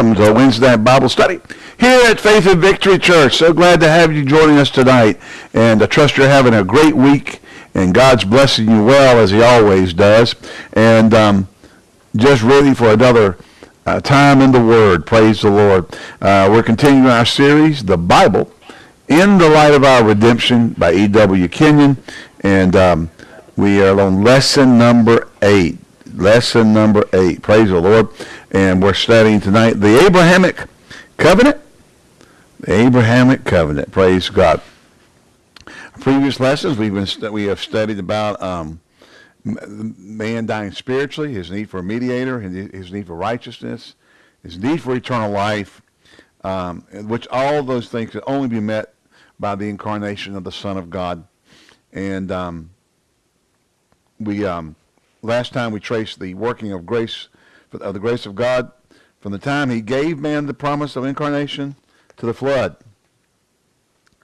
welcome to Wednesday Bible Study here at Faith and Victory Church. So glad to have you joining us tonight. And I trust you're having a great week and God's blessing you well as he always does. And um, just ready for another uh, time in the Word. Praise the Lord. Uh, we're continuing our series, The Bible in the Light of Our Redemption by E.W. Kenyon. And um, we are on lesson number eight. Lesson number eight. Praise the Lord. And we're studying tonight the Abrahamic covenant. The Abrahamic covenant. Praise God. Previous lessons we've been we have studied about um, man dying spiritually, his need for a mediator, his need for righteousness, his need for eternal life, um, which all those things can only be met by the incarnation of the Son of God. And um, we um, last time we traced the working of grace of the grace of God from the time he gave man the promise of incarnation to the flood.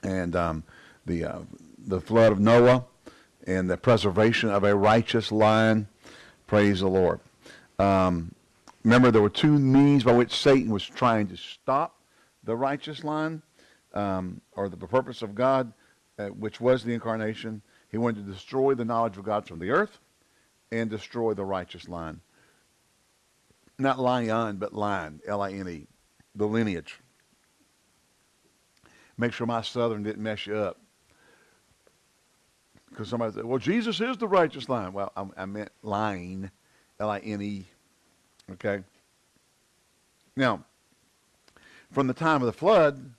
And um, the, uh, the flood of Noah and the preservation of a righteous line. Praise the Lord. Um, remember, there were two means by which Satan was trying to stop the righteous line um, or the purpose of God, uh, which was the incarnation. He wanted to destroy the knowledge of God from the earth and destroy the righteous line not lion, but line, L-I-N-E, the lineage. Make sure my southern didn't mess you up. Because somebody said, well, Jesus is the righteous line. Well, I, I meant line, L-I-N-E, okay? Now, from the time of the flood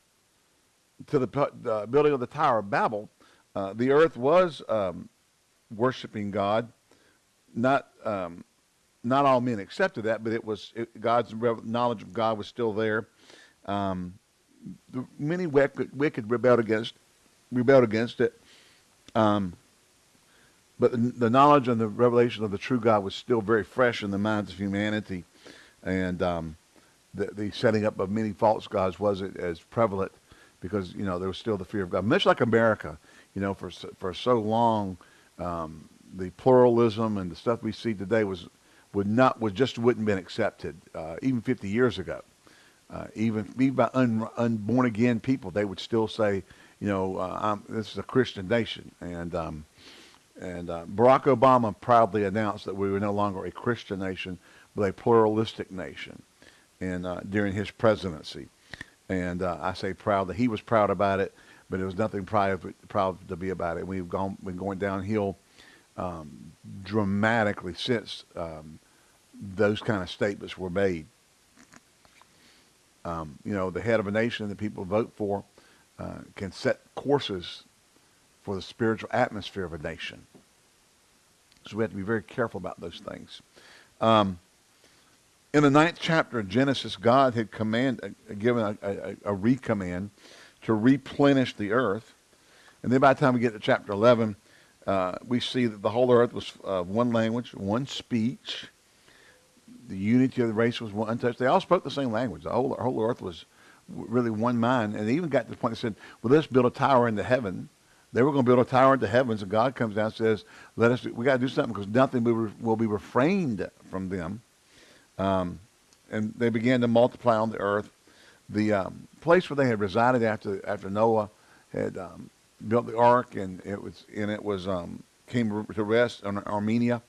to the uh, building of the Tower of Babel, uh, the earth was um, worshiping God, not um, not all men accepted that, but it was it, God's knowledge of God was still there. Um, the, many wicked, wicked rebelled against rebelled against it, um, but the, the, knowledge and the revelation of the true God was still very fresh in the minds of humanity, and um, the, the setting up of many false gods wasn't as prevalent because you know there was still the fear of God, much like America. You know, for for so long, um, the pluralism and the stuff we see today was would not would just wouldn't been accepted uh, even 50 years ago. Uh, even even by un, unborn again people, they would still say, you know, uh, this is a Christian nation. And um, and uh, Barack Obama proudly announced that we were no longer a Christian nation, but a pluralistic nation. And uh, during his presidency, and uh, I say proud that he was proud about it, but it was nothing proud proud to be about it. We've gone been going downhill um, dramatically since um, those kind of statements were made. Um, you know, the head of a nation that people vote for uh, can set courses for the spiritual atmosphere of a nation. So we have to be very careful about those things. Um, in the ninth chapter of Genesis, God had command, uh, given a, a, a recommand to replenish the earth. And then by the time we get to chapter 11, uh, we see that the whole earth was uh, one language, one speech. The unity of the race was one untouched. They all spoke the same language. The whole, the whole earth was really one mind. And they even got to the point they said, well, let's build a tower into heaven. They were going to build a tower into heavens, and God comes down and says, let us, we got to do something because nothing will, will be refrained from them. Um, and they began to multiply on the earth. The um, place where they had resided after, after Noah had um, built the ark, and it was and it was um, came to rest on Armenia.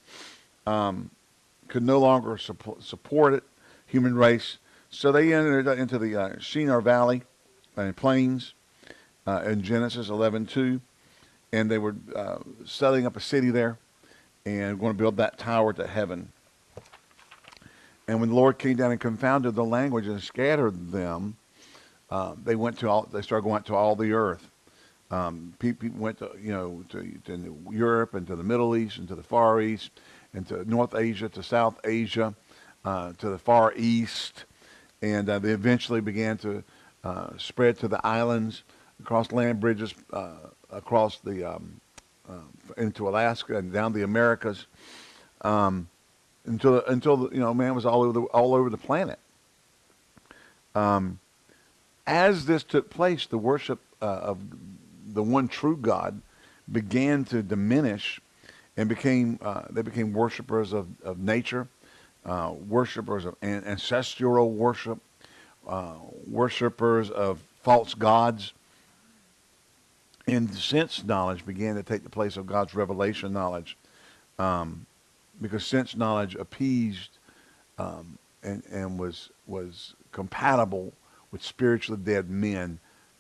Um, could no longer support, support it, human race. So they entered into the uh, Shinar Valley and plains uh, in Genesis 11:2, and they were uh, setting up a city there, and going to build that tower to heaven. And when the Lord came down and confounded the language and scattered them, uh, they went to all. They started going out to all the earth. Um, people went to, you know, to, to, Europe and to the Middle East and to the Far East and to North Asia, to South Asia, uh, to the Far East. And uh, they eventually began to uh, spread to the islands, across land bridges, uh, across the, um, uh, into Alaska and down the Americas. Um, until, until you know, man was all over the, all over the planet. Um, as this took place, the worship uh, of the one true God began to diminish and became uh, they became worshipers of, of nature, uh, worshipers of ancestral worship, uh, worshipers of false gods. And sense knowledge began to take the place of God's revelation knowledge um, because sense knowledge appeased um, and, and was, was compatible with spiritually dead men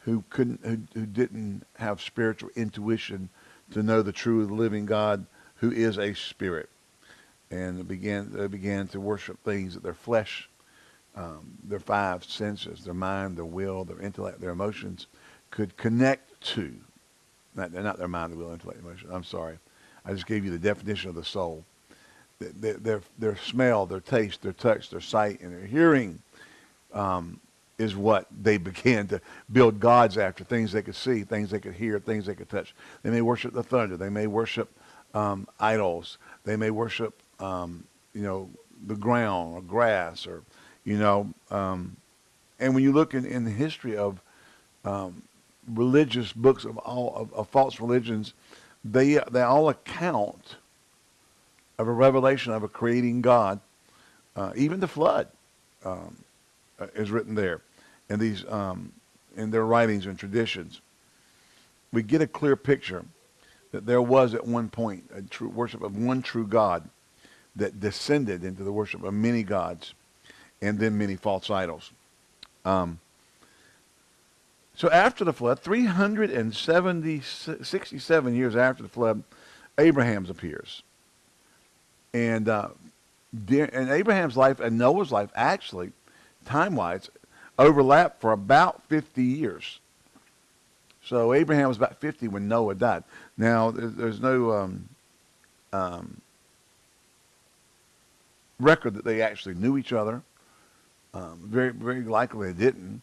who couldn't who, who didn't have spiritual intuition to know the true living God who is a spirit. And began they began to worship things that their flesh um, their five senses their mind their will their intellect their emotions could connect to not, not their mind their will intellect emotion I'm sorry. I just gave you the definition of the soul. Their, their, their smell their taste their touch their sight and their hearing um, is what they began to build gods after things they could see, things they could hear, things they could touch. They may worship the thunder. They may worship um, idols. They may worship, um, you know, the ground or grass or, you know. Um, and when you look in, in the history of um, religious books of all of, of, false religions, they they all account of a revelation of a creating God. Uh, even the flood um, is written there in these um, in their writings and traditions, we get a clear picture that there was at one point a true worship of one true God that descended into the worship of many gods and then many false idols. Um, so after the flood, 367 years after the flood, Abraham's appears. And, uh, and Abraham's life and Noah's life actually, time-wise, overlapped for about 50 years. So Abraham was about 50 when Noah died. Now, there's, there's no um, um, record that they actually knew each other. Um, very, very likely they didn't.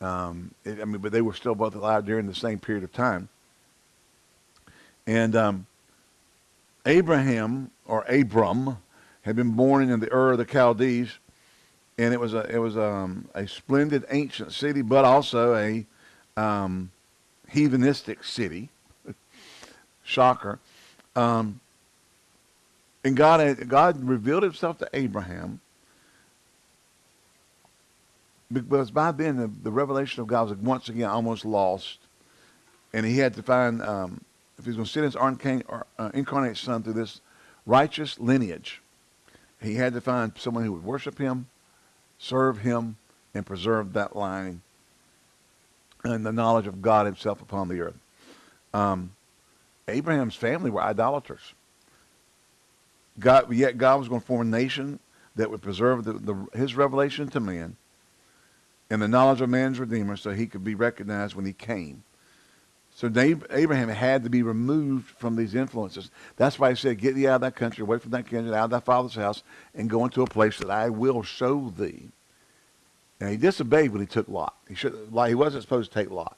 Um, it, I mean, but they were still both alive during the same period of time. And um, Abraham, or Abram, had been born in the Ur of the Chaldees, and it was a it was um, a splendid ancient city, but also a um, heathenistic city. Shocker. Um, and God God revealed Himself to Abraham because by then the, the revelation of God was once again almost lost, and He had to find um, if He's going to send His incarnate, uh, incarnate Son through this righteous lineage, He had to find someone who would worship Him serve him, and preserve that line and the knowledge of God himself upon the earth. Um, Abraham's family were idolaters. God, yet God was going to form a nation that would preserve the, the, his revelation to man and the knowledge of man's Redeemer so he could be recognized when he came. So Abraham had to be removed from these influences. That's why he said, get thee out of that country, away from that kindred, out of thy father's house, and go into a place that I will show thee. And he disobeyed when he took Lot. He should, like he wasn't supposed to take Lot.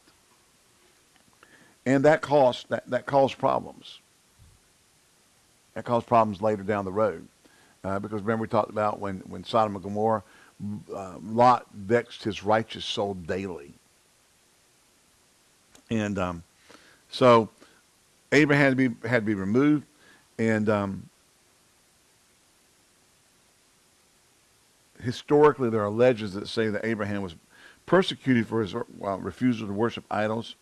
And that caused, that, that caused problems. That caused problems later down the road. Uh, because remember we talked about when, when Sodom and Gomorrah, uh, Lot vexed his righteous soul daily. And um, so Abraham had to be, had to be removed. And um, historically, there are legends that say that Abraham was persecuted for his well, refusal to worship idols.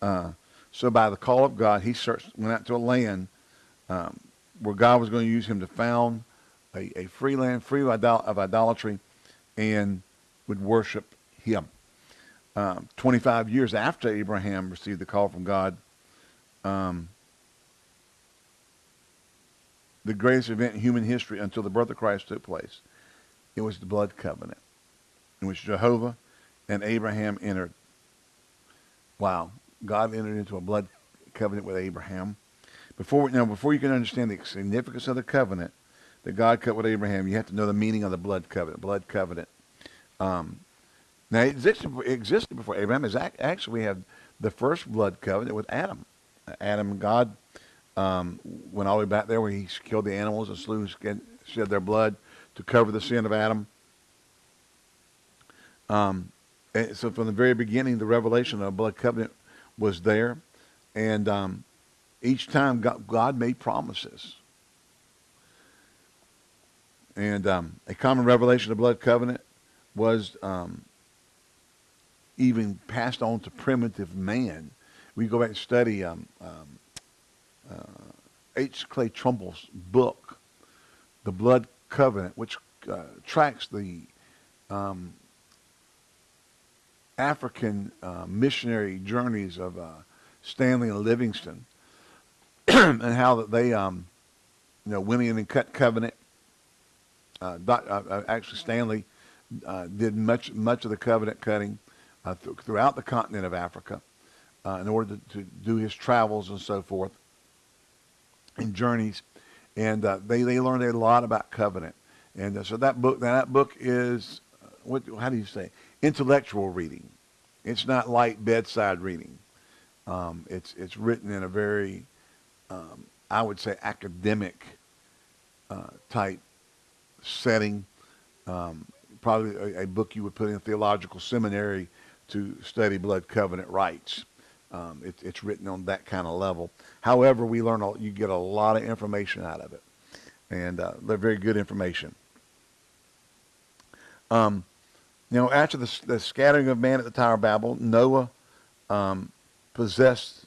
Uh, so by the call of God, he searched, went out to a land um, where God was going to use him to found a, a free land, free of, of idolatry, and would worship him. Um, 25 years after Abraham received the call from God, um, the greatest event in human history until the birth of Christ took place. It was the blood covenant in which Jehovah and Abraham entered. Wow. God entered into a blood covenant with Abraham. Before, now, before you can understand the significance of the covenant that God cut with Abraham, you have to know the meaning of the blood covenant. Blood covenant. Um, now, it existed, existed before Abraham. Is actually we have the first blood covenant with Adam. Adam God um, went all the way back there where he killed the animals and slew, shed their blood to cover the sin of Adam. Um, so from the very beginning, the revelation of blood covenant was there. And um, each time God, God, made promises. And um, a common revelation of blood covenant was um, even passed on to primitive man. We go back and study um, um, uh, H. Clay Trumbull's book, The Blood Covenant, which uh, tracks the um, African uh, missionary journeys of uh, Stanley and Livingstone, and how that they, um, you know, went in and cut covenant. Uh, doc, uh, actually, Stanley did much much of the covenant cutting th throughout the continent of Africa in order to, to, do his travels and so forth and journeys, and they they learned a lot about covenant. And so that book that book is what how do you say intellectual reading. It's not light bedside reading. Um, it's it's written in a very, um, I would say, academic uh, type setting. Um, probably a, a, book you would put in a theological seminary to study blood covenant rites. Um, it, it's written on that kind of level. However, we learn a, you get a lot of information out of it, and uh, they're very good information. Um, you know, after the, the scattering of man at the Tower of Babel, Noah um, possessed,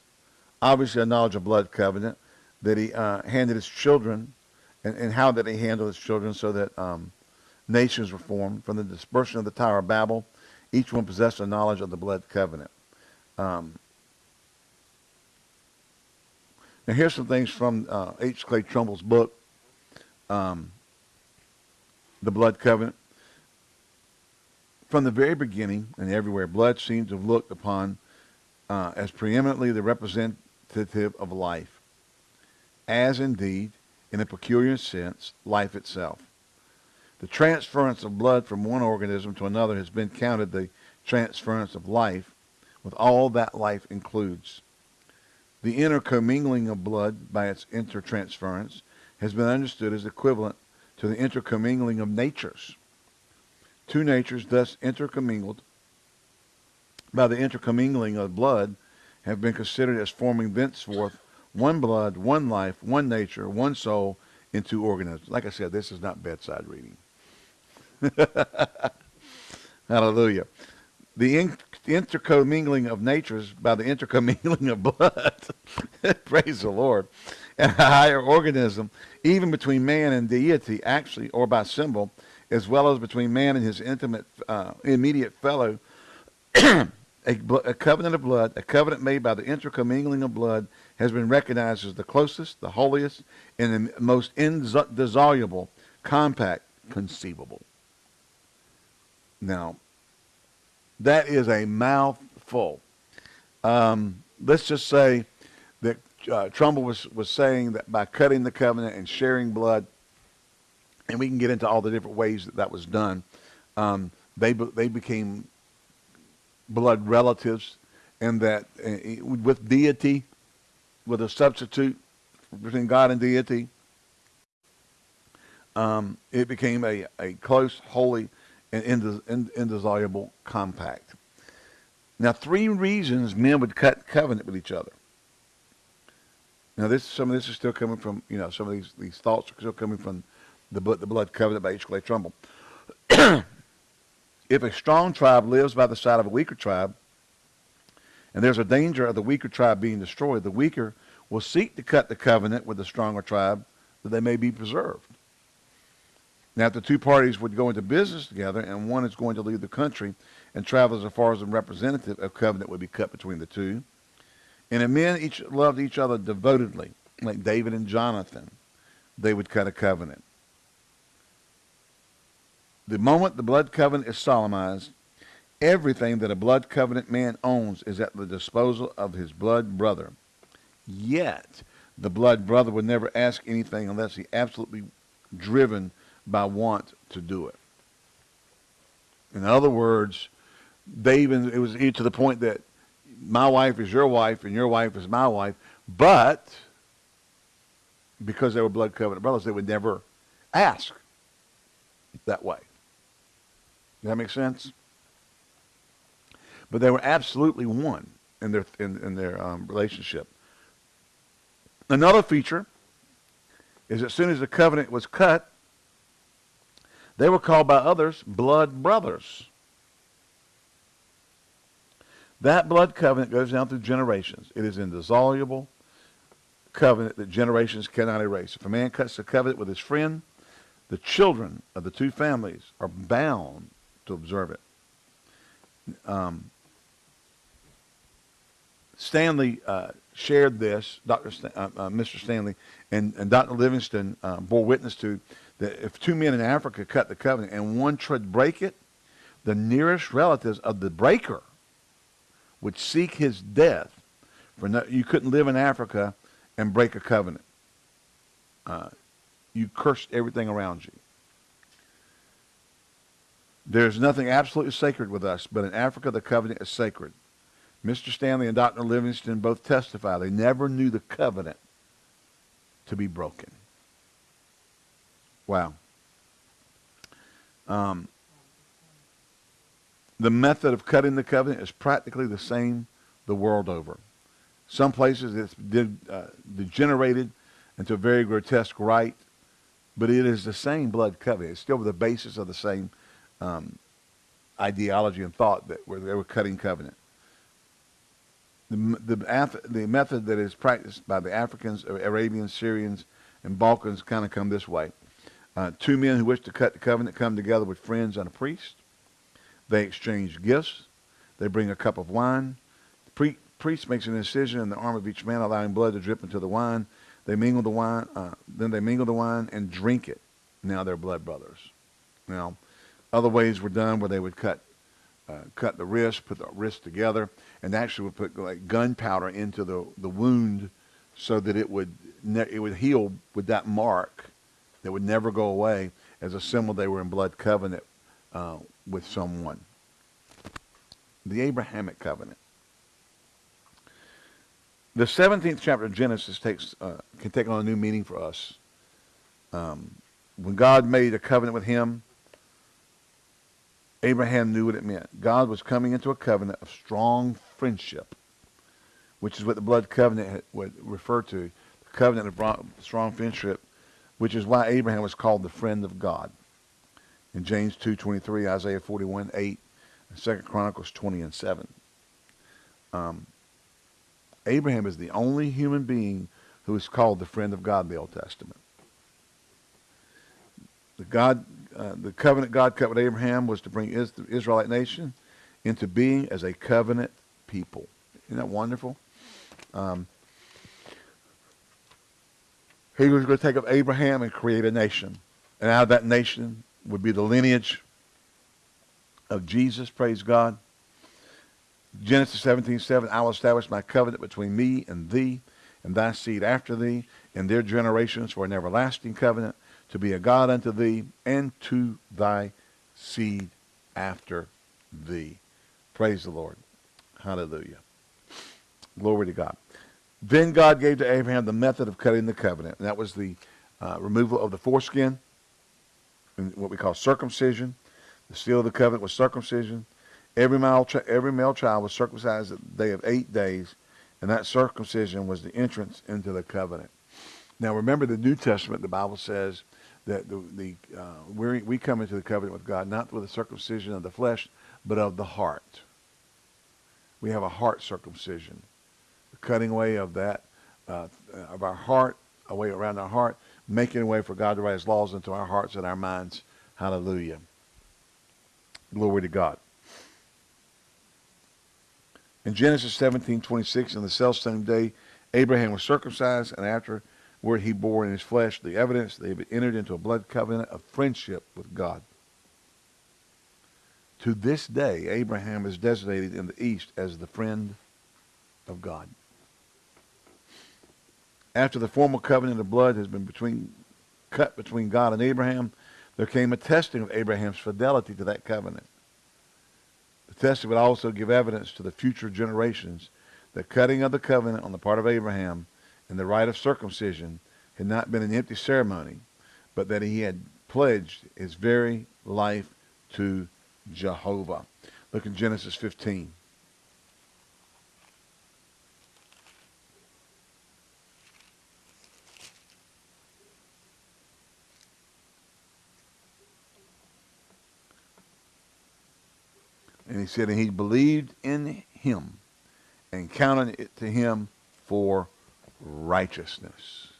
obviously, a knowledge of blood covenant that he uh, handed his children, and, and how that he handled his children so that um, nations were formed. From the dispersion of the Tower of Babel, each one possessed a knowledge of the blood covenant. Um, now, here's some things from uh, H. Clay Trumbull's book, um, The Blood Covenant. From the very beginning and everywhere, blood seems to have looked upon uh, as preeminently the representative of life, as indeed, in a peculiar sense, life itself. The transference of blood from one organism to another has been counted the transference of life, with all that life includes. The intercommingling of blood by its intertransference has been understood as equivalent to the intercommingling of natures two natures thus intercommingled by the intercommingling of blood have been considered as forming thenceforth one blood, one life, one nature, one soul in two organisms. Like I said, this is not bedside reading. Hallelujah. The in intercommingling of natures by the intercommingling of blood, praise the Lord, and a higher organism, even between man and deity, actually, or by symbol, as well as between man and his intimate, uh, immediate fellow, a, a, covenant of blood, a covenant made by the intercommingling of blood, has been recognized as the closest, the holiest, and the most indissoluble compact conceivable. Now, that is a mouthful. Um, let's just say that uh, Trumbull was, was saying that by cutting the covenant and sharing blood, and we can get into all the different ways that that was done. Um, they they became blood relatives, and that uh, with deity, with a substitute between God and deity, um, it became a, a close, holy, and indissoluble compact. Now, three reasons men would cut covenant with each other. Now, this some of this is still coming from you know some of these these thoughts are still coming from the, the blood covenant by H. Clay Trumbull. if a strong tribe lives by the side of a weaker tribe, and there's a danger of the weaker tribe being destroyed, the weaker will seek to cut the covenant with the stronger tribe that they may be preserved. Now, if the two parties would go into business together and one is going to leave the country and travel as far as a representative, a covenant would be cut between the two. And if men each loved each other devotedly, like David and Jonathan, they would cut a covenant. The moment the blood covenant is solemnized, everything that a blood covenant man owns is at the disposal of his blood brother. Yet, the blood brother would never ask anything unless he absolutely driven by want to do it. In other words, they even it was to the point that my wife is your wife and your wife is my wife, but because they were blood covenant brothers, they would never ask that way. Does that make sense? But they were absolutely one in their in, in their um, relationship. Another feature is as soon as the covenant was cut, they were called by others blood brothers. That blood covenant goes down through generations. It is an indissoluble covenant that generations cannot erase. If a man cuts the covenant with his friend, the children of the two families are bound to observe it. Um, Stanley uh, shared this, Dr. St- uh, uh, Mr. Stanley, and, and Dr. Livingstone uh, bore witness to that if two men in Africa cut the covenant and one should break it, the nearest relatives of the breaker would seek his death. For no, you couldn't live in Africa and break a covenant. Uh, you cursed everything around you. There's nothing absolutely sacred with us, but in Africa the covenant is sacred. Mr. Stanley and Dr. Livingstone both testify they never knew the covenant to be broken. Wow. Um, the method of cutting the covenant is practically the same the world over. Some places it's de- uh, degenerated into a very grotesque rite, but it is the same blood covenant. It's still the basis of the same um, ideology and thought that where they were cutting covenant. The, the, the method that is practiced by the Africans, Arabians, Syrians, and Balkans kind of come this way. Uh, two men who wish to cut the covenant come together with friends and a priest. They exchange gifts. They bring a cup of wine. The pre- priest makes an incision in the arm of each man, allowing blood to drip into the wine. They mingle the wine. Uh, then they mingle the wine and drink it. Now they're blood brothers. Now, other ways were done where they would cut uh, cut the wrist, put the wrist together, and actually would put like gunpowder into the, the wound so that it would it would heal with that mark that would never go away as a symbol they were in blood covenant uh, with someone. The Abrahamic covenant. The 17th chapter of Genesis takes uh, can take on a new meaning for us. Um, when God made a covenant with him, Abraham knew what it meant. God was coming into a covenant of strong friendship, which is what the blood covenant would refer to. The covenant of strong friendship, which is why Abraham was called the friend of God. In James 2.23, Isaiah 41, 8, and 2 Chronicles 20 and 7. Um, Abraham is the only human being who is called the friend of God in the Old Testament. The God uh, the covenant God cut with Abraham was to bring the Israelite nation into being as a covenant people. Isn't that wonderful? Um, he was going to take up Abraham and create a nation. And out of that nation would be the lineage of Jesus, praise God. Genesis 17, 7, I will establish my covenant between me and thee and thy seed after thee and their generations for an everlasting covenant to be a God unto thee and to thy seed after thee. Praise the Lord. Hallelujah. Glory to God. Then God gave to Abraham the method of cutting the covenant, and that was the uh, removal of the foreskin, and what we call circumcision. The seal of the covenant was circumcision. Every male, every male child was circumcised at the day of eight days, and that circumcision was the entrance into the covenant. Now remember the New Testament, the Bible says that the, the uh, we we come into the covenant with God not with the circumcision of the flesh, but of the heart. We have a heart circumcision, cutting away of that uh, of our heart, a way around our heart, making a way for God to write His laws into our hearts and our minds. Hallelujah. Glory to God. In Genesis 17, 26, in the self same day, Abraham was circumcised, and after where he bore in his flesh the evidence they had entered into a blood covenant of friendship with God. To this day, Abraham is designated in the East as the friend of God. After the formal covenant of blood has been between, cut between God and Abraham, there came a testing of Abraham's fidelity to that covenant. The testing would also give evidence to the future generations that cutting of the covenant on the part of Abraham and the rite of circumcision had not been an empty ceremony, but that he had pledged his very life to Jehovah. Look in Genesis 15. And he said, and he believed in him and counted it to him for righteousness.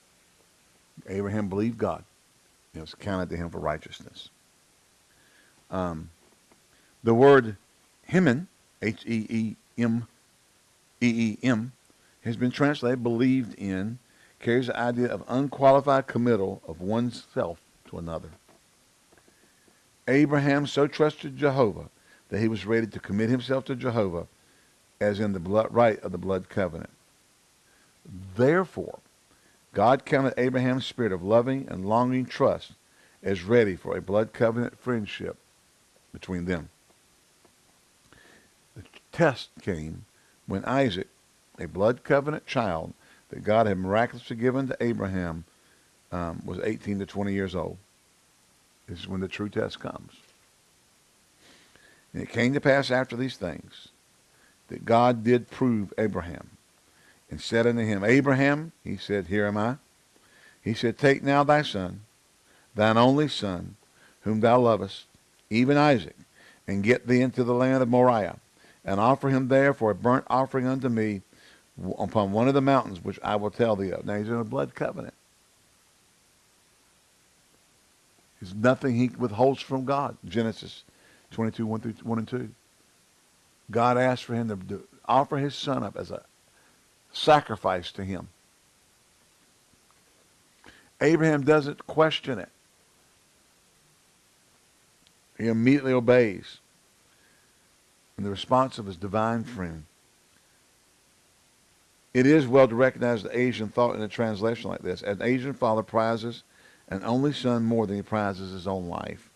Abraham believed God. It was counted to him for righteousness. Um, the word Heman, H-E-E-M, E-E-M, has been translated believed in, carries the idea of unqualified committal of oneself to another. Abraham so trusted Jehovah that he was ready to commit himself to Jehovah as in the blood rite of the blood covenant. Therefore, God counted Abraham's spirit of loving and longing trust as ready for a blood covenant friendship between them. The test came when Isaac, a blood covenant child that God had miraculously given to Abraham, um, was 18 to 20 years old. This is when the true test comes. And it came to pass after these things that God did prove Abraham and said unto him, Abraham, he said, Here am I. He said, Take now thy son, thine only son, whom thou lovest, even Isaac, and get thee into the land of Moriah, and offer him there for a burnt offering unto me upon one of the mountains which I will tell thee of. Now he's in a blood covenant. There's nothing he withholds from God. Genesis 22, 1, through, 1 and 2. God asked for him to offer his son up as a sacrifice to him. Abraham doesn't question it. He immediately obeys in the response of his divine friend. It is well to recognize the Asian thought in a translation like this. An Asian father prizes an only son more than he prizes his own life.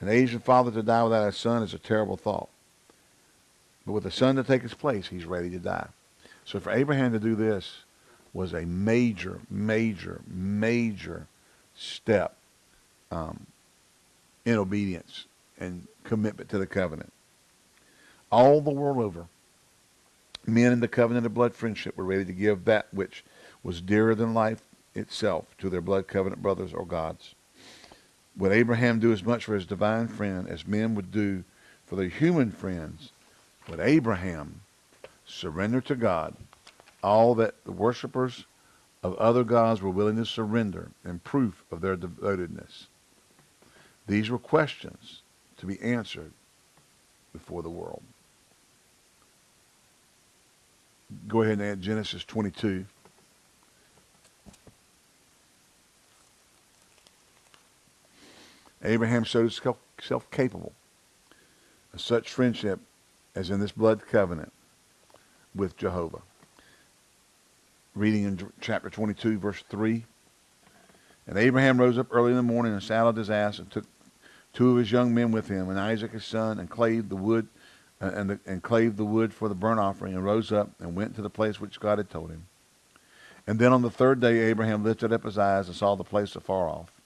An Asian father to die without a son is a terrible thought. But with a son to take his place, he's ready to die. So for Abraham to do this was a major, major, major step um, in obedience and commitment to the covenant. All the world over, men in the covenant of blood friendship were ready to give that which was dearer than life itself to their blood covenant brothers or gods. Would Abraham do as much for his divine friend as men would do for their human friends? Would Abraham surrender to God all that the worshippers of other gods were willing to surrender in proof of their devotedness? These were questions to be answered before the world. Go ahead and add Genesis 22. Abraham showed himself capable of such friendship as in this blood covenant with Jehovah. Reading in chapter 22, verse 3. And Abraham rose up early in the morning and saddled his ass and took two of his young men with him, and Isaac his son, and clave the wood, uh, and, the, and clave the wood for the burnt offering, and rose up and went to the place which God had told him. And then on the third day Abraham lifted up his eyes and saw the place afar off.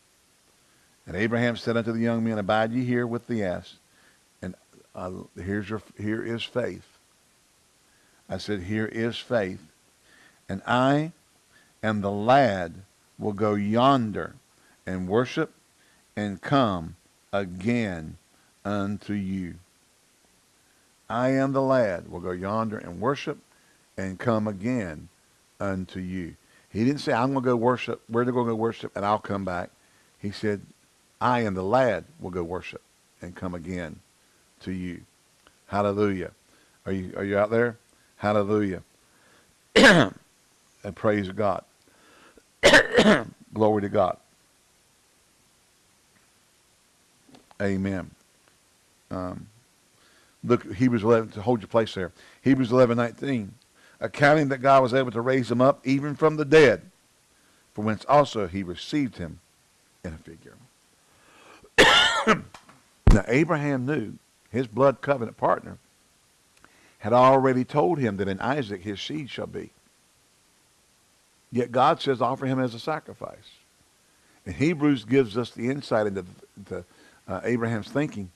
And Abraham said unto the young men, Abide ye here with the ass. And uh, here's your, here is faith. I said, Here is faith. And I and the lad will go yonder and worship and come again unto you. I am the lad will go yonder and worship and come again unto you. He didn't say, I'm going to go worship. We're going to go worship and I'll come back. He said, I and the lad will go worship and come again to you. Hallelujah. Are you, are you out there? Hallelujah. and praise God. Glory to God. Amen. Um, look, Hebrews 11, to hold your place there. Hebrews 11, 19. Accounting that God was able to raise him up even from the dead, for whence also he received him in a figure. Now, Abraham knew his blood covenant partner had already told him that in Isaac his seed shall be. Yet God says offer him as a sacrifice. And Hebrews gives us the insight into the, uh, Abraham's thinking.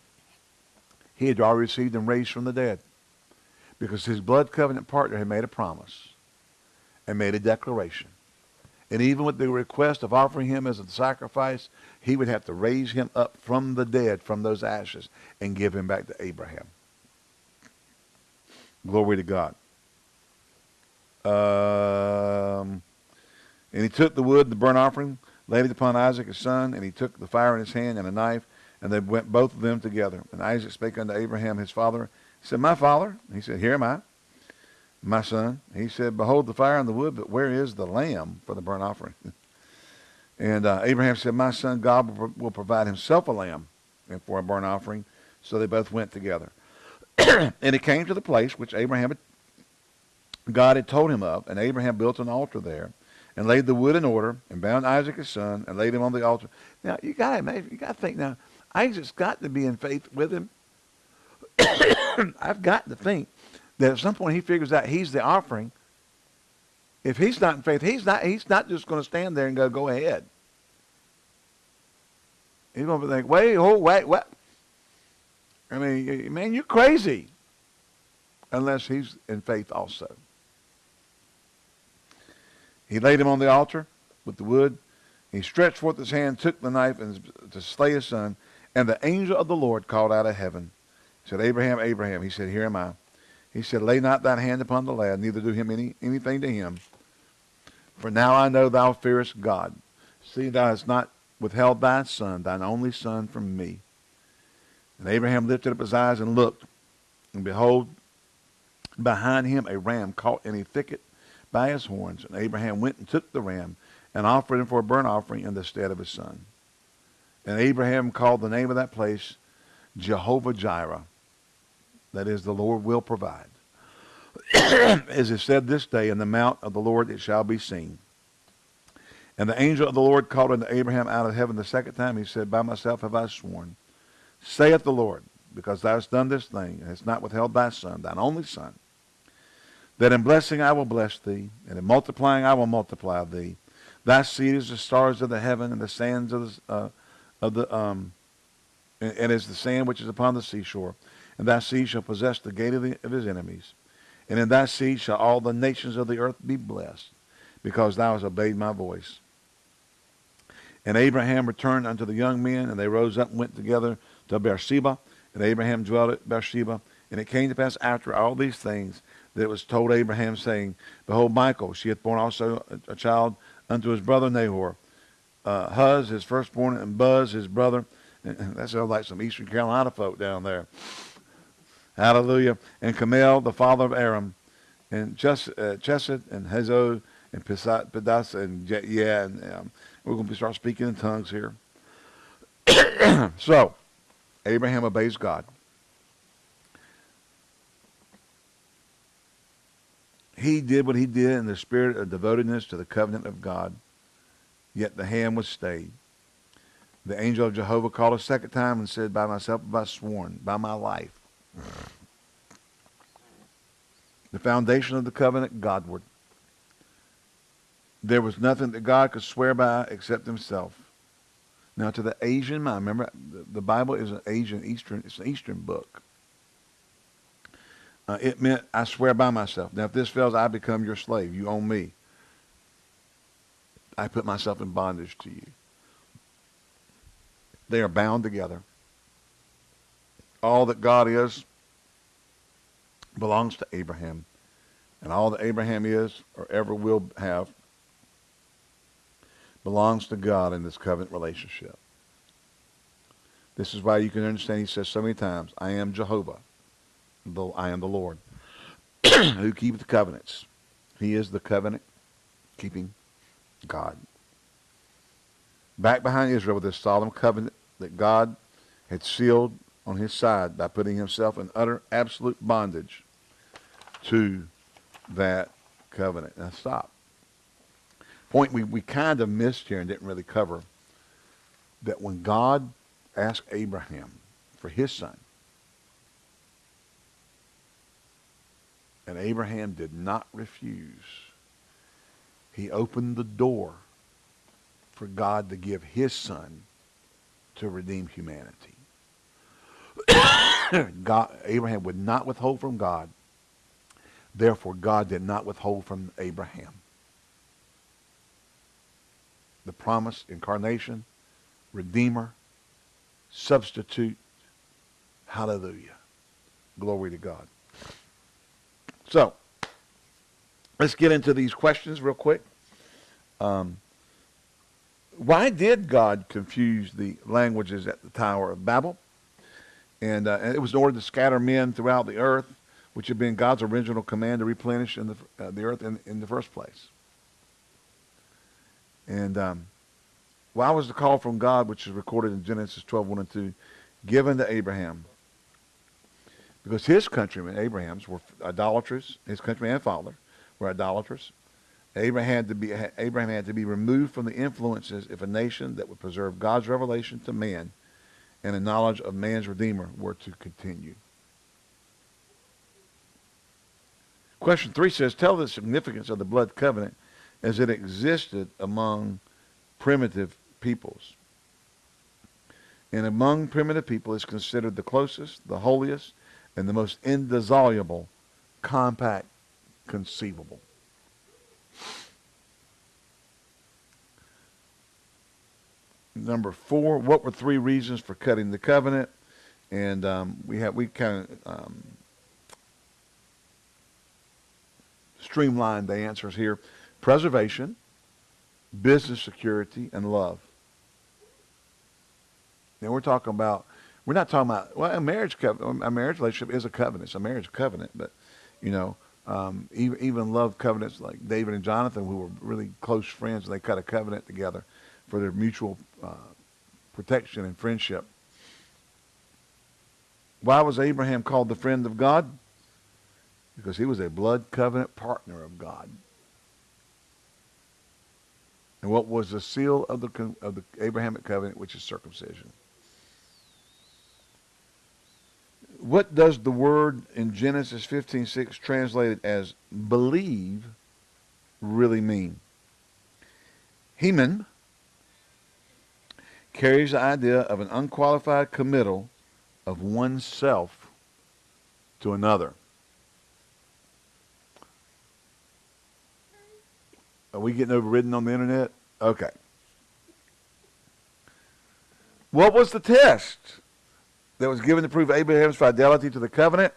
He had already received and raised from the dead because his blood covenant partner had made a promise and made a declaration. And even with the request of offering him as a sacrifice, he would have to raise him up from the dead, from those ashes, and give him back to Abraham. Glory to God. Um, and he took the wood, the burnt offering, laid it upon Isaac his son, and he took the fire in his hand and a knife, and they went both of them together. And Isaac spake unto Abraham his father. He said, My father. He said, Here am I, my son. He said, Behold the fire and the wood, but where is the lamb for the burnt offering? and uh, Abraham said, My son, God will, will provide himself a lamb and for a burnt offering. So they both went together. and it came to the place which Abraham had, God had told him of, and Abraham built an altar there, and laid the wood in order, and bound Isaac his son, and laid him on the altar. Now you got to imagine, you got to think now, Isaac's got to be in faith with him. I've got to think that at some point he figures out he's the offering. If he's not in faith, he's not. He's not just going to stand there and go, "Go ahead." He's going to think, "Wait, oh, wait, what?" I mean, man, you're crazy. Unless he's in faith also. He laid him on the altar with the wood. He stretched forth his hand, took the knife, and to slay his son. And the angel of the Lord called out of heaven, he said, Abraham, Abraham. He said, Here am I. He said, Lay not thine hand upon the lad, neither do him any anything to him. For now I know thou fearest God. See, thou hast not withheld thy son, thine only son, from me. And Abraham lifted up his eyes and looked, and behold, behind him a ram caught in a thicket by his horns. And Abraham went and took the ram and offered him for a burnt offering in the stead of his son. And Abraham called the name of that place Jehovah Jireh. That is, the Lord will provide. As is said this day, in the mount of the Lord it shall be seen. And the angel of the Lord called unto Abraham out of heaven the second time. He said, By myself have I sworn saith the Lord, because thou hast done this thing, and hast not withheld thy son, thine only son, that in blessing I will bless thee, and in multiplying I will multiply thee. Thy seed is the stars of the heaven, and the sands of the, uh, of the um, and, and is the sand which is upon the seashore. And thy seed shall possess the gate of, the, of his enemies. And in thy seed shall all the nations of the earth be blessed, because thou hast obeyed my voice. And Abraham returned unto the young men, and they rose up and went together to Beersheba, and Abraham dwelt at Beersheba. And it came to pass after all these things that it was told Abraham, saying, Behold, Michael, she hath borne also a, child unto his brother Nahor. Uh, Huz, his firstborn, and Buzz, his brother. And that sounds like some Eastern Carolina folk down there. Hallelujah. And Kamel, the father of Aram, and Ches, uh, Chesed, and Hazo, and Pedas, and yeah, and um, we're going to start speaking in tongues here. so, Abraham obeys God. He did what he did in the spirit of devotedness to the covenant of God, yet the hand was stayed. The angel of Jehovah called a second time and said, By myself have I sworn, by my life. The foundation of the covenant, Godward. There was nothing that God could swear by except himself. Now, to the Asian mind, remember, the Bible is an Asian, Eastern, it's an Eastern book. Uh, it meant, I swear by myself. Now, if this fails, I become your slave. You own me. I put myself in bondage to you. They are bound together. All that God is belongs to Abraham. And all that Abraham is or ever will have belongs to God in this covenant relationship. This is why you can understand he says so many times, I am Jehovah, though I am the Lord, who keep the covenants. He is the covenant keeping God. Back behind Israel with this solemn covenant that God had sealed on his side by putting himself in utter absolute bondage to that covenant. Now stop point we, we kind of missed here and didn't really cover that when God asked Abraham for his son, and Abraham did not refuse, he opened the door for God to give his son to redeem humanity. God, Abraham would not withhold from God. Therefore, God did not withhold from Abraham the promised incarnation, redeemer, substitute. Hallelujah. Glory to God. So, let's get into these questions real quick. Um, why did God confuse the languages at the Tower of Babel? And, uh, and it was in order to scatter men throughout the earth, which had been God's original command to replenish in the, uh, the earth in, in the first place. And um, why was the call from God, which is recorded in Genesis 12, 1 and 2, given to Abraham? Because his countrymen, Abraham's, were idolaters. His countrymen and father were idolaters. Abraham had to be Abraham had to be removed from the influences of a nation that would preserve God's revelation to man and the knowledge of man's redeemer were to continue. Question three says, tell the significance of the blood covenant as it existed among primitive peoples. And among primitive people is considered the closest, the holiest, and the most indissoluble compact conceivable. Number four, what were three reasons for cutting the covenant? And um, we have we kind of um, streamlined the answers here: preservation, business security, and love. Now we're talking about we're not talking about well a marriage covenant. A marriage relationship is a covenant. It's a marriage covenant, but you know um, even even love covenants like David and Jonathan, who were really close friends, and they cut a covenant together for their mutual uh, protection and friendship. Why was Abraham called the friend of God? Because he was a blood covenant partner of God. And what was the seal of the, of the Abrahamic covenant, which is circumcision? What does the word in Genesis 15:6 translated as believe really mean? Heman carries the idea of an unqualified committal of oneself to another. Are we getting overridden on the internet? Okay. What was the test that was given to prove Abraham's fidelity to the covenant?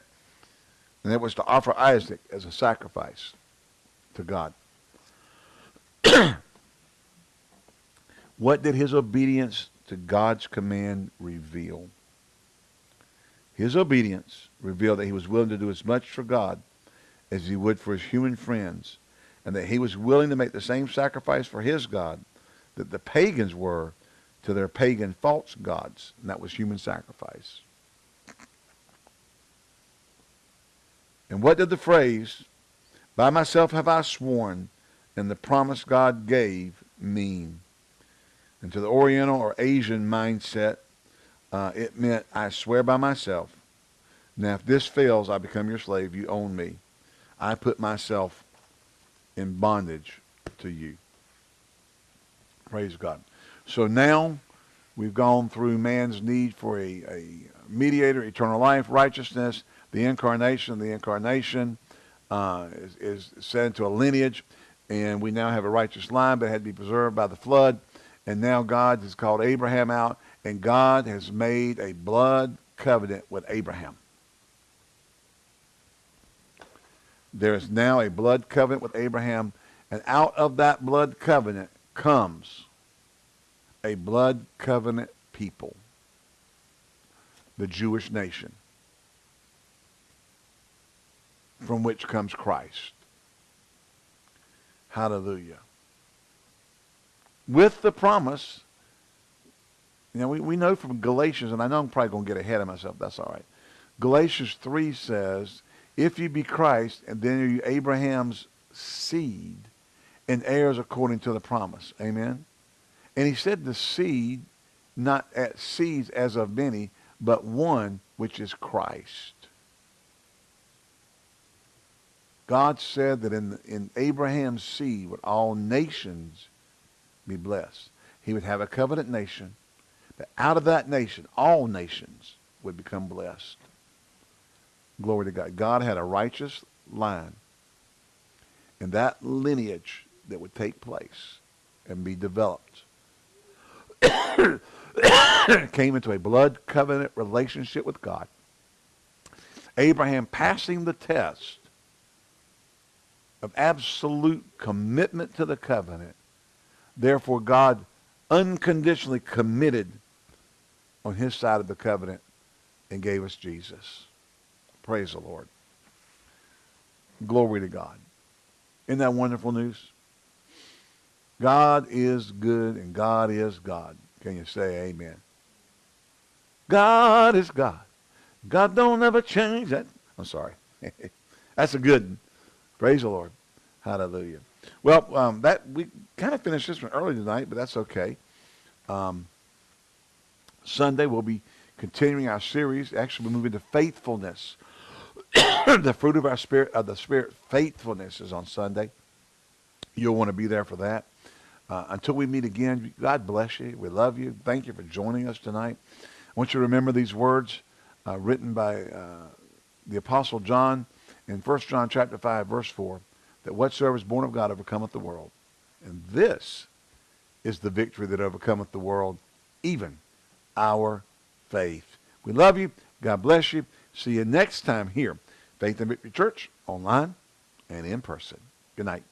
And it was to offer Isaac as a sacrifice to God. What did his obedience to God's command reveal. His obedience revealed that he was willing to do as much for God as he would for his human friends, and that he was willing to make the same sacrifice for his God that the pagans were to their pagan false gods, and that was human sacrifice. And what did the phrase, by myself have I sworn, and the promise God gave mean? And to the Oriental or Asian mindset, uh, it meant, I swear by myself. Now, if this fails, I become your slave. You own me. I put myself in bondage to you. Praise God. So now we've gone through man's need for a, a mediator, eternal life, righteousness, the incarnation. The incarnation uh, is, is into a lineage, and we now have a righteous line, but it had to be preserved by the flood. And now God has called Abraham out, and God has made a blood covenant with Abraham. There is now a blood covenant with Abraham, and out of that blood covenant comes a blood covenant people, the Jewish nation, from which comes Christ. Hallelujah with the promise. You know, we, we know from Galatians, and I know I'm probably going to get ahead of myself. That's all right. Galatians 3 says, if you be Christ, and then you Abraham's seed, and heirs according to the promise. Amen? And he said the seed, not at seeds as of many, but one, which is Christ. God said that in, in Abraham's seed would all nations be blessed. He would have a covenant nation, but out of that nation, all nations would become blessed. Glory to God. God had a righteous line. And that lineage that would take place and be developed came into a blood covenant relationship with God. Abraham passing the test of absolute commitment to the covenant. Therefore, God unconditionally committed on his side of the covenant and gave us Jesus. Praise the Lord. Glory to God. Isn't that wonderful news? God is good and God is God. Can you say amen? God is God. God don't ever change that. I'm sorry. That's a good one. Praise the Lord. Hallelujah. Well, um, that we kind of finished this one early tonight, but that's okay. Um, Sunday we'll be continuing our series. Actually, we're moving to faithfulness. the fruit of our spirit, of the spirit, faithfulness is on Sunday. You'll want to be there for that. Uh, until we meet again, God bless you. We love you. Thank you for joining us tonight. I want you to remember these words uh, written by uh, the Apostle John in 1 John chapter 5, verse 4, that whatsoever is born of God overcometh the world. And this is the victory that overcometh the world, even our faith. We love you. God bless you. See you next time here, Faith and Victory Church, online and in person. Good night.